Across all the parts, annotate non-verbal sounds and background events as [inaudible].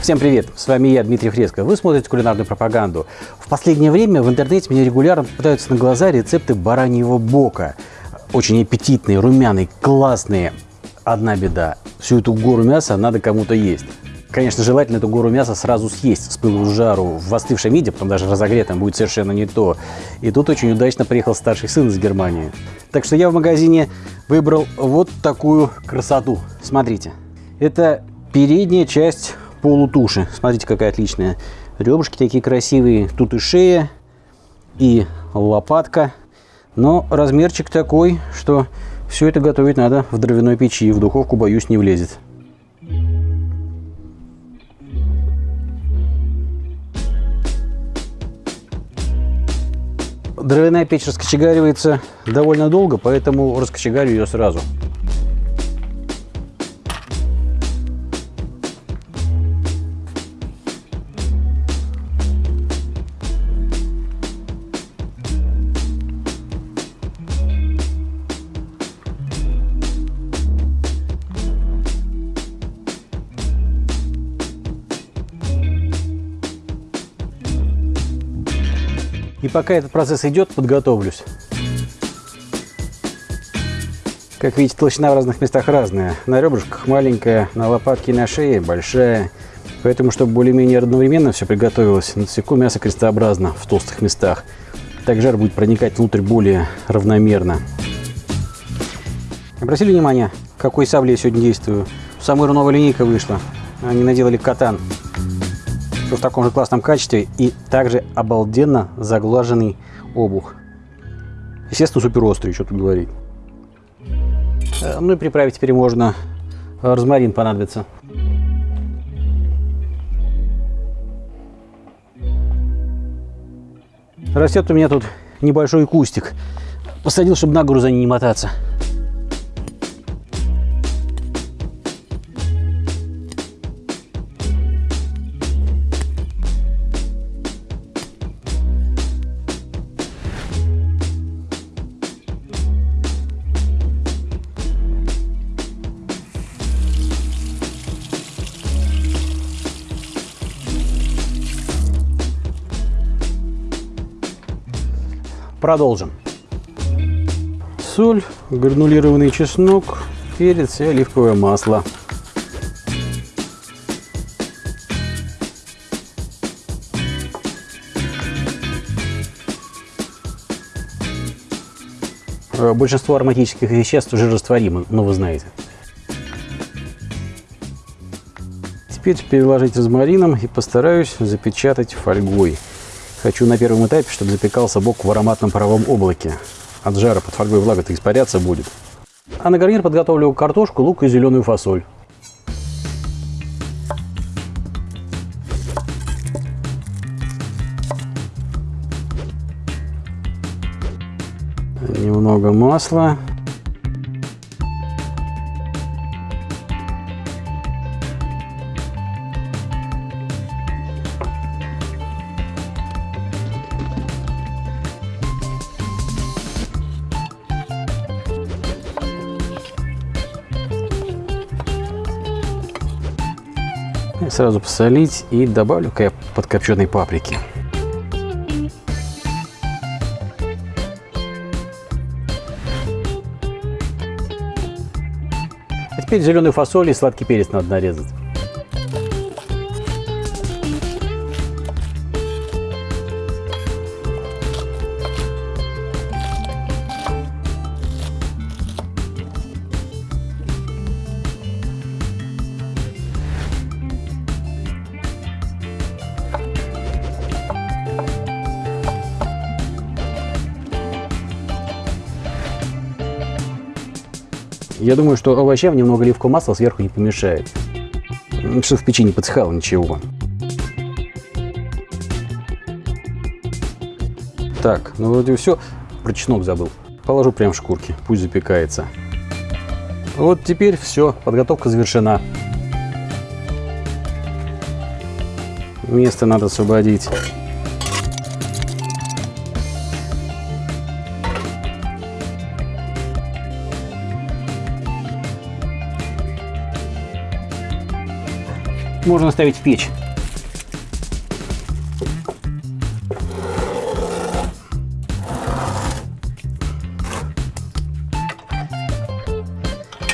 Всем привет, с вами я, Дмитрий Фреско. Вы смотрите кулинарную пропаганду. В последнее время в интернете мне регулярно попадаются на глаза рецепты бараньего бока. Очень аппетитные, румяные, классные. Одна беда. Всю эту гору мяса надо кому-то есть. Конечно, желательно эту гору мяса сразу съесть с пылу с жару. В остывшем виде, потом даже разогретом, будет совершенно не то. И тут очень удачно приехал старший сын из Германии. Так что я в магазине выбрал вот такую красоту. Смотрите. Это передняя часть полутуши. Смотрите, какая отличная. Ребрышки такие красивые. Тут и шея, и лопатка. Но размерчик такой, что все это готовить надо в дровяной печи. В духовку, боюсь, не влезет. Дровяная печь раскочегаривается довольно долго, поэтому раскочегарю ее сразу. И пока этот процесс идет, подготовлюсь. Как видите, толщина в разных местах разная. На ребрышках маленькая, на лопатке и на шее большая. Поэтому, чтобы более-менее одновременно все приготовилось, насеку мясо крестообразно в толстых местах. Так жар будет проникать внутрь более равномерно. Обратили внимание, какой саблей я сегодня действую? Самая новая линейка вышла. Они наделали катан все в таком же классном качестве и также обалденно заглаженный обух. Естественно, супер острый, что тут говорить. Э, ну и приправить теперь можно. Розмарин понадобится. Растет у меня тут небольшой кустик. Посадил, чтобы на гору за ней не мотаться. Продолжим. Соль, гранулированный чеснок, перец и оливковое масло. Большинство ароматических веществ уже растворимы, но вы знаете. Теперь переложить розмарином и постараюсь запечатать фольгой. Хочу на первом этапе, чтобы запекался бок в ароматном паровом облаке. От жара под фольгой влага-то испаряться будет. А на гарнир подготовлю картошку, лук и зеленую фасоль. Немного масла. Сразу посолить и добавлю подкопченой паприки. А теперь зеленую фасоль и сладкий перец надо нарезать. Я думаю, что овощам немного оливкового масла сверху не помешает. Что в печи не подсыхало ничего. Так, ну вроде все. Про чеснок забыл. Положу прям в шкурки, пусть запекается. Вот теперь все, подготовка завершена. Место надо освободить. Можно ставить в печь.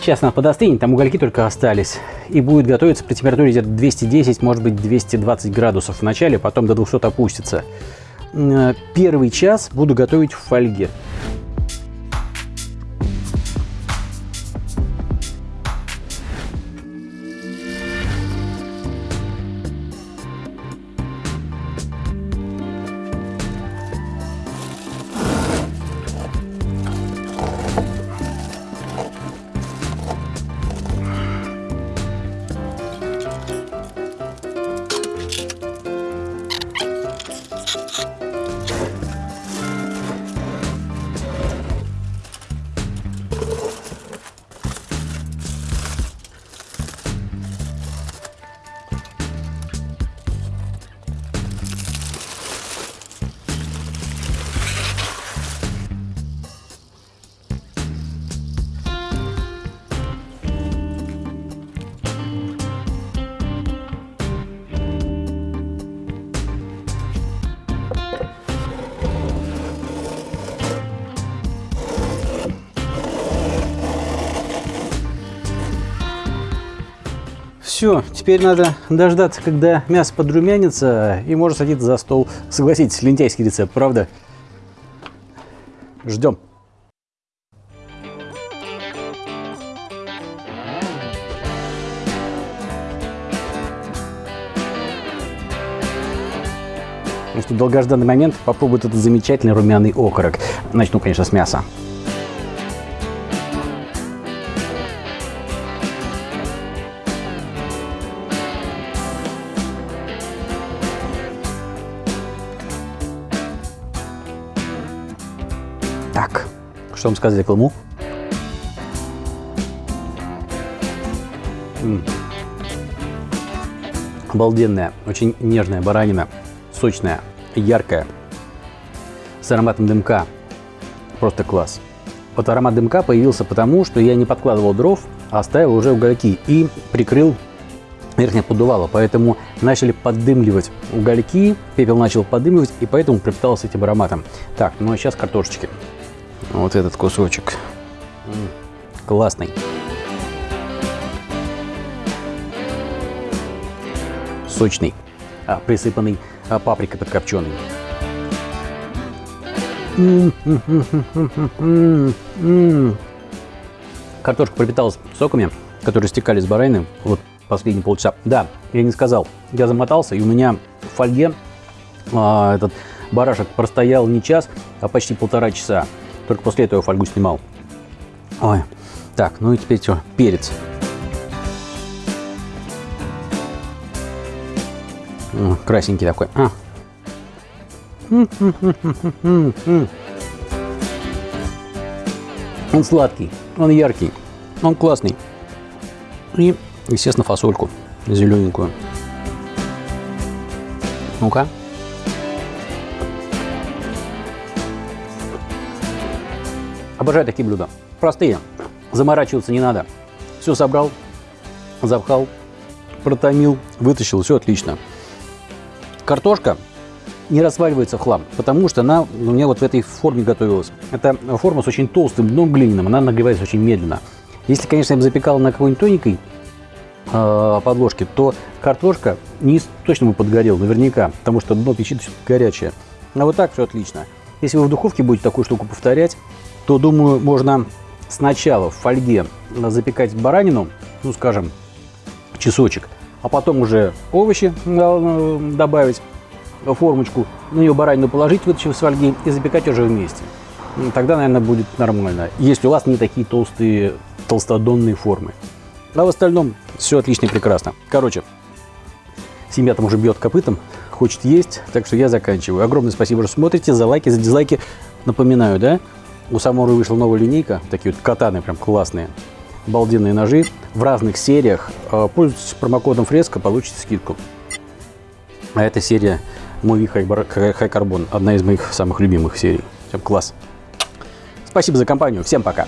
Сейчас она подостынет, там угольки только остались. И будет готовиться при температуре где-то 210, может быть 220 градусов в начале, потом до 200 опустится. Э, первый час буду готовить в фольге. Все, теперь надо дождаться, когда мясо подрумянится, и можно садиться за стол. Согласитесь, лентяйский рецепт, правда? Ждем. Ну что, долгожданный момент, попробует этот замечательный румяный окорок. Начну, конечно, с мяса. Что вам? М -м. Обалденная, очень нежная баранина, сочная, яркая, с ароматом дымка. Просто класс. Вот аромат дымка появился потому, что я не подкладывал дров, а оставил уже угольки и прикрыл верхнее поддувало, поэтому начали поддымливать угольки, пепел начал поддымливать, и поэтому пропитался этим ароматом. Так, ну а сейчас картошечки. Вот этот кусочек. Классный. Сочный, а, присыпанный а, паприкой подкопченой. Картошка пропиталась соками, которые стекали с баранины вот последние полчаса. Да, я не сказал, я замотался, и у меня в фольге а, этот барашек простоял не час, а почти полтора часа. Только после этого фольгу снимал. Ой. Так, ну и теперь что? Перец. Красненький такой. А. [laughs] Он сладкий, он яркий, он классный. И, естественно, фасольку зелененькую. Ну-ка. Обожаю такие блюда. Простые. Заморачиваться не надо. Все собрал, запхал, протомил, вытащил, все отлично. Картошка не разваливается в хлам, потому что она у меня вот в этой форме готовилась. Это форма с очень толстым дном глиняным, она нагревается очень медленно. Если, конечно, я бы запекал на какой-нибудь тоненькой э, подложке, то картошка низ точно бы подгорел, наверняка, потому что дно печи горячее. А вот так все отлично. Если вы в духовке будете такую штуку повторять, то, думаю, можно сначала в фольге запекать баранину, ну, скажем, часочек, а потом уже овощи э, добавить, формочку, на нее баранину положить, вытащив с фольги, и запекать уже вместе. Тогда, наверное, будет нормально, если у вас не такие толстые, толстодонные формы. А в остальном все отлично и прекрасно. Короче, семья там уже бьет копытом, хочет есть, так что я заканчиваю. Огромное спасибо, что смотрите, за лайки, за дизлайки. Напоминаю, да, у Самуры вышла новая линейка, такие вот катаны прям классные, обалденные ножи в разных сериях. А, пользуйтесь промокодом Фреска, получите скидку. А эта серия Movie High Carbon, одна из моих самых любимых серий. Всем класс. Спасибо за компанию, всем пока.